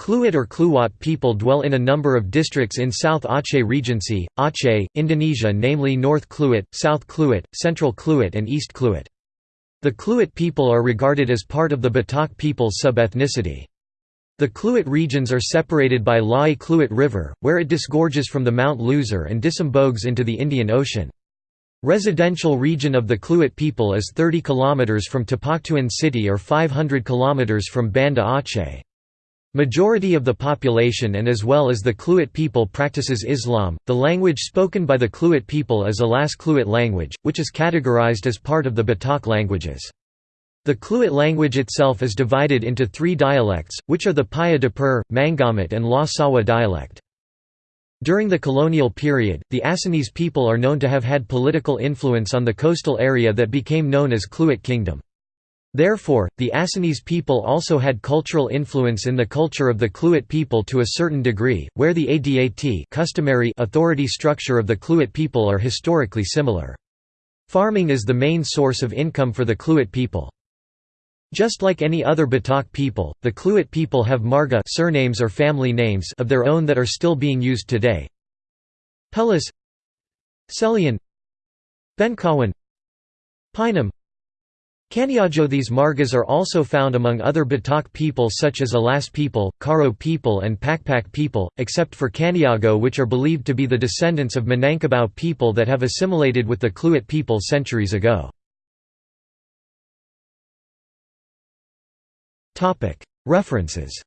Kluet or Kluwat people dwell in a number of districts in South Aceh Regency, Aceh, Indonesia namely North Kluet, South Kluet, Central Kluet and East Kluet. The Kluet people are regarded as part of the Batak people's sub-ethnicity. The Kluet regions are separated by Lae Kluet River, where it disgorges from the Mount Leuser and disembogues into the Indian Ocean. Residential region of the Kluet people is 30 km from Tapaktuan city or 500 km from Banda Aceh. Majority of the population and as well as the Kluet people practices Islam. The language spoken by the Kluet people is Alas Kluet language, which is categorized as part of the Batak languages. The Kluet language itself is divided into three dialects, which are the Paya Dapur, Mangamat and La Sawa dialect. During the colonial period, the Acehnese people are known to have had political influence on the coastal area that became known as Kluet Kingdom. Therefore, the Acehnese people also had cultural influence in the culture of the Kluet people to a certain degree, where the Adat customary authority structure of the Kluet people are historically similar. Farming is the main source of income for the Kluet people. Just like any other Batak people, the Kluet people have marga surnames or family names of their own that are still being used today. Pelis Selian Benkawan Pinem Kaniago These margas are also found among other Batak people such as Alas people, Karo people and Pakpak people, except for Kaniago which are believed to be the descendants of Minangkabau people that have assimilated with the Kluet people centuries ago. References